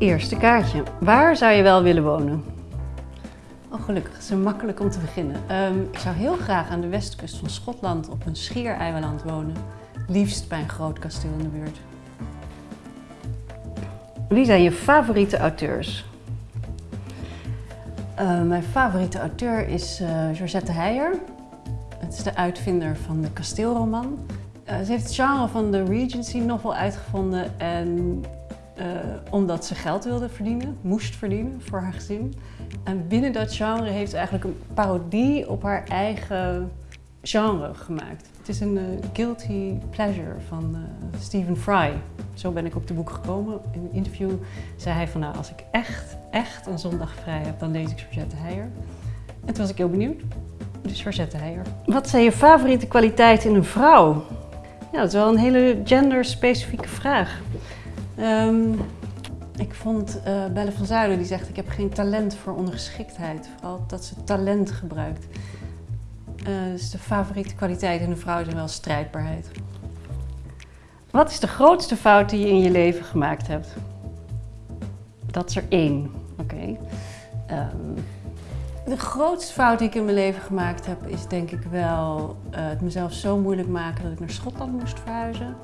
Eerste kaartje. Waar zou je wel willen wonen? Oh, gelukkig. Het is makkelijk om te beginnen. Ehm, ik zou heel graag aan de westkust van Schotland op een schiereiland wonen. Liefst bij een groot kasteel in de buurt. Wie zijn je favoriete auteurs? Uh, mijn favoriete auteur is uh, Georgette Heijer. Het is de uitvinder van de kasteelroman. Uh, ze heeft het genre van de Regency novel uitgevonden en omdat ze geld wilde verdienen, moest verdienen voor haar gezin. En binnen dat genre heeft ze eigenlijk een parodie op haar eigen genre gemaakt. Het is een guilty pleasure van Stephen Fry. Zo ben ik op de boek gekomen. In een interview zei hij van nou, als ik echt, echt een zondag vrij heb, dan lees ik Georgette Heijer. En toen was ik heel benieuwd. Dus Georgette Heijer. Wat zijn je favoriete kwaliteiten in een vrouw? Ja, dat is wel een hele genderspecifieke vraag. Um, ik vond uh, Belle van Zuilen die zegt ik heb geen talent voor ondergeschiktheid. Vooral dat ze talent gebruikt. Uh, dus de favoriete kwaliteit in een vrouw is wel strijdbaarheid. Wat is de grootste fout die je in je leven gemaakt hebt? Dat is er één. Oké. Um, de grootste fout die ik in mijn leven gemaakt heb is denk ik wel uh, het mezelf zo moeilijk maken dat ik naar Schotland moest verhuizen.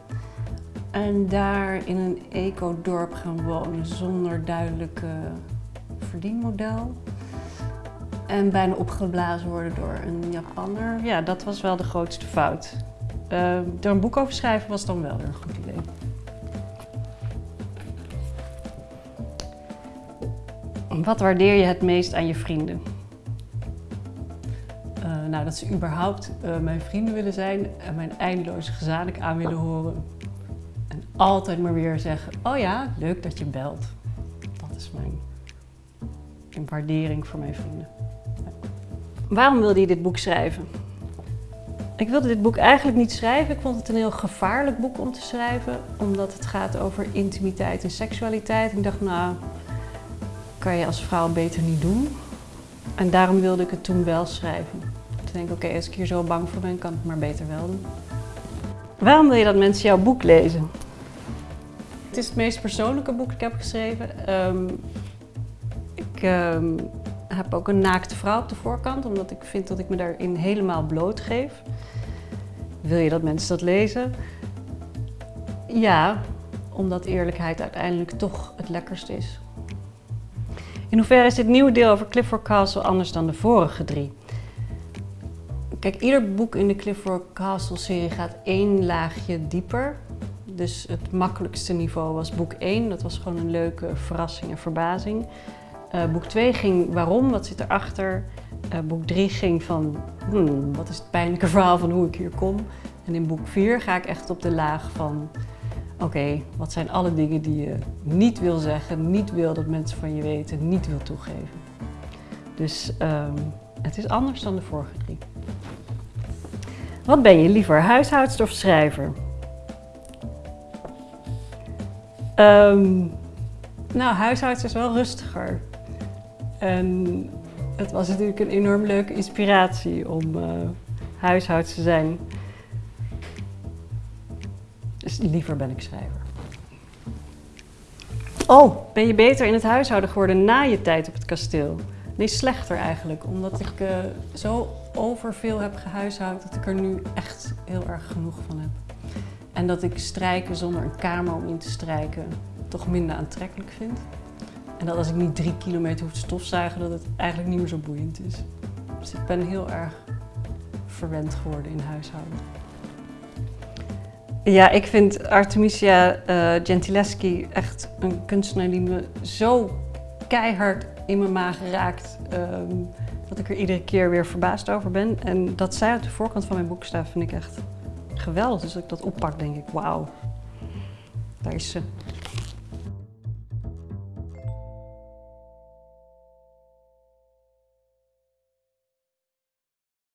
En daar in een eco-dorp gaan wonen zonder duidelijk verdienmodel. En bijna opgeblazen worden door een Japanner. Ja, dat was wel de grootste fout. Uh, er een boek over schrijven was dan wel weer een goed idee. Wat waardeer je het meest aan je vrienden? Uh, nou, dat ze überhaupt uh, mijn vrienden willen zijn en mijn eindeloze gezanik aan willen horen. Altijd maar weer zeggen, oh ja, leuk dat je belt. Dat is mijn, mijn waardering voor mijn vrienden. Ja. Waarom wilde je dit boek schrijven? Ik wilde dit boek eigenlijk niet schrijven. Ik vond het een heel gevaarlijk boek om te schrijven. Omdat het gaat over intimiteit en seksualiteit. ik dacht, nou, kan je als vrouw beter niet doen. En daarom wilde ik het toen wel schrijven. Toen denk ik, oké, als ik hier zo bang voor ben, kan ik het maar beter wel doen. Waarom wil je dat mensen jouw boek lezen? Het is het meest persoonlijke boek dat ik heb geschreven. Um, ik um, heb ook een naakte vrouw op de voorkant, omdat ik vind dat ik me daarin helemaal blootgeef. Wil je dat mensen dat lezen? Ja, omdat eerlijkheid uiteindelijk toch het lekkerst is. In hoeverre is dit nieuwe deel over Clifford Castle anders dan de vorige drie? Kijk, ieder boek in de Clifford Castle serie gaat één laagje dieper. Dus het makkelijkste niveau was boek 1. Dat was gewoon een leuke verrassing en verbazing. Uh, boek 2 ging waarom, wat zit erachter. Uh, boek 3 ging van hmm, wat is het pijnlijke verhaal van hoe ik hier kom. En in boek 4 ga ik echt op de laag van oké, wat zijn alle dingen die je niet wil zeggen, niet wil dat mensen van je weten, niet wil toegeven. Dus um, het is anders dan de vorige drie. Wat ben je liever, huishoudster of schrijver? Um, nou, huishoudster is wel rustiger. En het was natuurlijk een enorm leuke inspiratie om uh, te zijn. Dus liever ben ik schrijver. Oh, ben je beter in het huishouden geworden na je tijd op het kasteel? Nee, slechter eigenlijk. Omdat ik uh, zo overveel heb gehuishoud dat ik er nu echt heel erg genoeg van heb. En dat ik strijken zonder een kamer om in te strijken toch minder aantrekkelijk vind. En dat als ik niet drie kilometer hoef te stofzuigen, dat het eigenlijk niet meer zo boeiend is. Dus ik ben heel erg verwend geworden in huishouden. Ja, ik vind Artemisia uh, Gentileschi echt een kunstenaar die me zo keihard in mijn maag raakt. Um, dat ik er iedere keer weer verbaasd over ben. En dat zij op de voorkant van mijn boek staat, vind ik echt geweldig. Dus als ik dat oppak, denk ik, wauw, daar is ze.